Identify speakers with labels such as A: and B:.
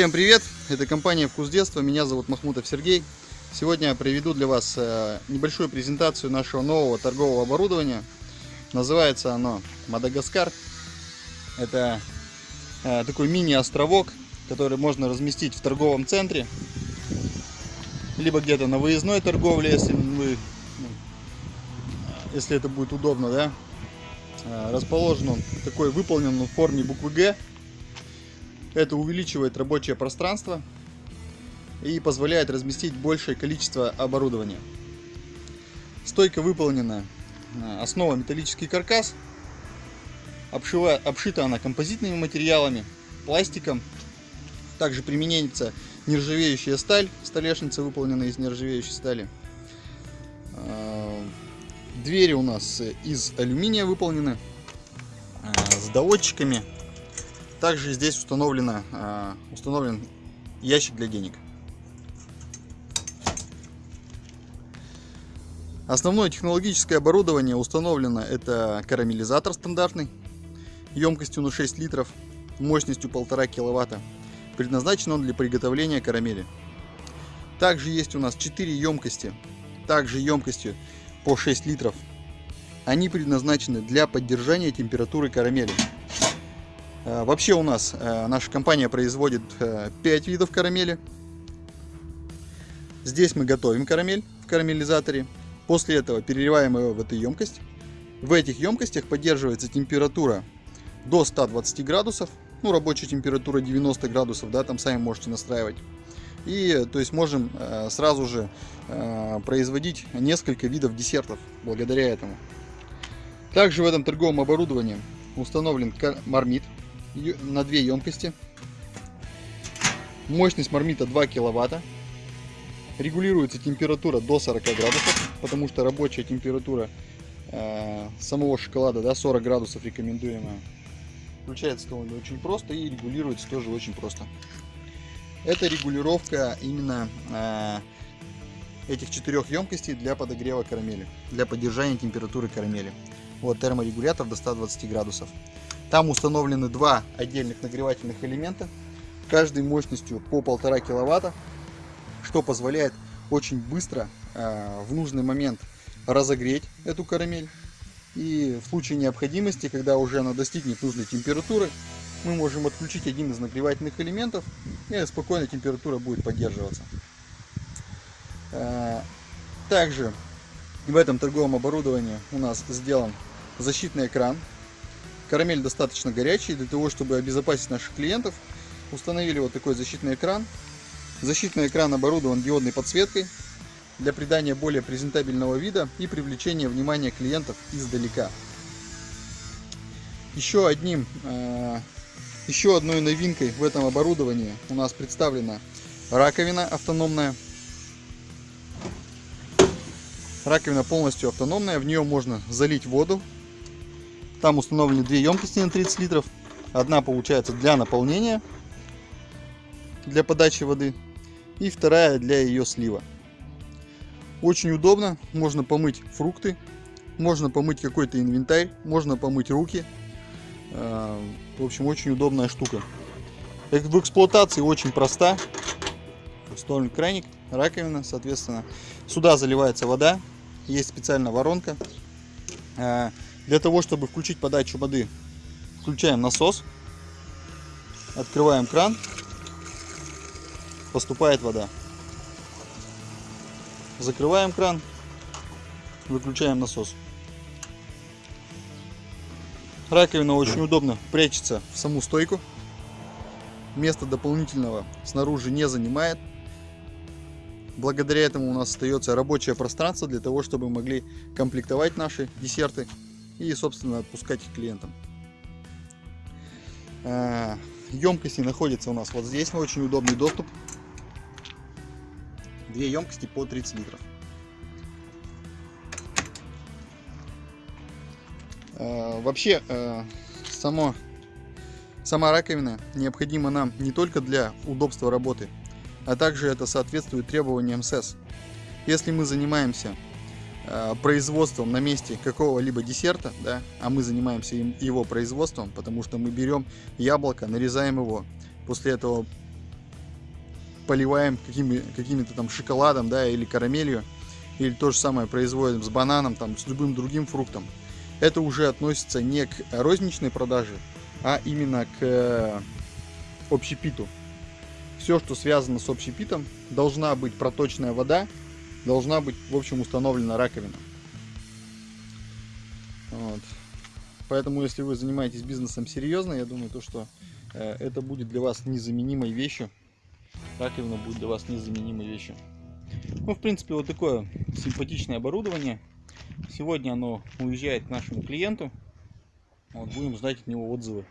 A: Всем привет! Это компания «Вкус детства». Меня зовут Махмутов Сергей. Сегодня я проведу для вас э, небольшую презентацию нашего нового торгового оборудования. Называется оно «Мадагаскар». Это э, такой мини-островок, который можно разместить в торговом центре. Либо где-то на выездной торговле, если, вы, ну, если это будет удобно. Да? Э, расположен он такой, выполнен в форме буквы «Г». Это увеличивает рабочее пространство и позволяет разместить большее количество оборудования. Стойка выполнена, э, основа металлический каркас, обшива, обшита она композитными материалами, пластиком. Также применяется нержавеющая сталь, столешница выполнена из нержавеющей стали. Э, двери у нас из алюминия выполнены, э, с доводчиками также здесь установлено, а, установлен ящик для денег. Основное технологическое оборудование установлено это карамелизатор стандартный, емкостью на 6 литров, мощностью 1,5 киловатта. Предназначен он для приготовления карамели. Также есть у нас 4 емкости, также емкостью по 6 литров. Они предназначены для поддержания температуры карамели. Э, вообще у нас э, наша компания производит 5 э, видов карамели. Здесь мы готовим карамель в карамелизаторе. После этого переливаем его в эту емкость. В этих емкостях поддерживается температура до 120 градусов. Ну, рабочая температура 90 градусов, да, там сами можете настраивать. И, то есть, можем сразу же производить несколько видов десертов благодаря этому. Также в этом торговом оборудовании установлен мармит на две емкости. Мощность мармита 2 киловатта. Регулируется температура до 40 градусов, потому что рабочая температура э, самого шоколада да, 40 градусов рекомендуемая. Включается он очень просто и регулируется тоже очень просто. Это регулировка именно э, этих четырех емкостей для подогрева карамели, для поддержания температуры карамели. Вот терморегулятор до 120 градусов. Там установлены два отдельных нагревательных элемента, каждый мощностью по полтора киловатта, что позволяет очень быстро э, в нужный момент разогреть эту карамель. И в случае необходимости, когда уже она достигнет нужной температуры, мы можем отключить один из нагревательных элементов, и спокойно температура будет поддерживаться. Э, также в этом торговом оборудовании у нас сделан защитный экран Карамель достаточно горячий. Для того, чтобы обезопасить наших клиентов, установили вот такой защитный экран. Защитный экран оборудован диодной подсветкой для придания более презентабельного вида и привлечения внимания клиентов издалека. Еще одним, э, еще одной новинкой в этом оборудовании у нас представлена раковина автономная. Раковина полностью автономная, в нее можно залить воду там установлены две емкости на 30 литров. Одна получается для наполнения, для подачи воды. И вторая для ее слива. Очень удобно. Можно помыть фрукты, можно помыть какой-то инвентарь, можно помыть руки. А, в общем, очень удобная штука. В эксплуатации очень проста. Установлен краник, раковина, соответственно. Сюда заливается вода. Есть специальная воронка. Для того, чтобы включить подачу воды, включаем насос, открываем кран, поступает вода. Закрываем кран, выключаем насос. Раковина очень удобно прячется в саму стойку. Места дополнительного снаружи не занимает. Благодаря этому у нас остается рабочее пространство для того, чтобы мы могли комплектовать наши десерты и, собственно, отпускать их клиентам. А, емкости находятся у нас вот здесь, очень удобный доступ. Две емкости по 30 литров. А, вообще, а, само, сама раковина необходима нам не только для удобства работы, а также это соответствует требованиям СЭС. Если мы занимаемся производством на месте какого-либо десерта, да, а мы занимаемся его производством, потому что мы берем яблоко, нарезаем его, после этого поливаем какими, какими-то там шоколадом, да, или карамелью, или то же самое производим с бананом, там, с любым другим фруктом. Это уже относится не к розничной продаже, а именно к э, общепиту. Все, что связано с общепитом, должна быть проточная вода, должна быть, в общем, установлена раковина. Вот. Поэтому, если вы занимаетесь бизнесом серьезно, я думаю, то, что э, это будет для вас незаменимой вещью. Раковина будет для вас незаменимой вещью. Ну, в принципе, вот такое симпатичное оборудование. Сегодня оно уезжает к нашему клиенту. Вот, будем ждать от него отзывы.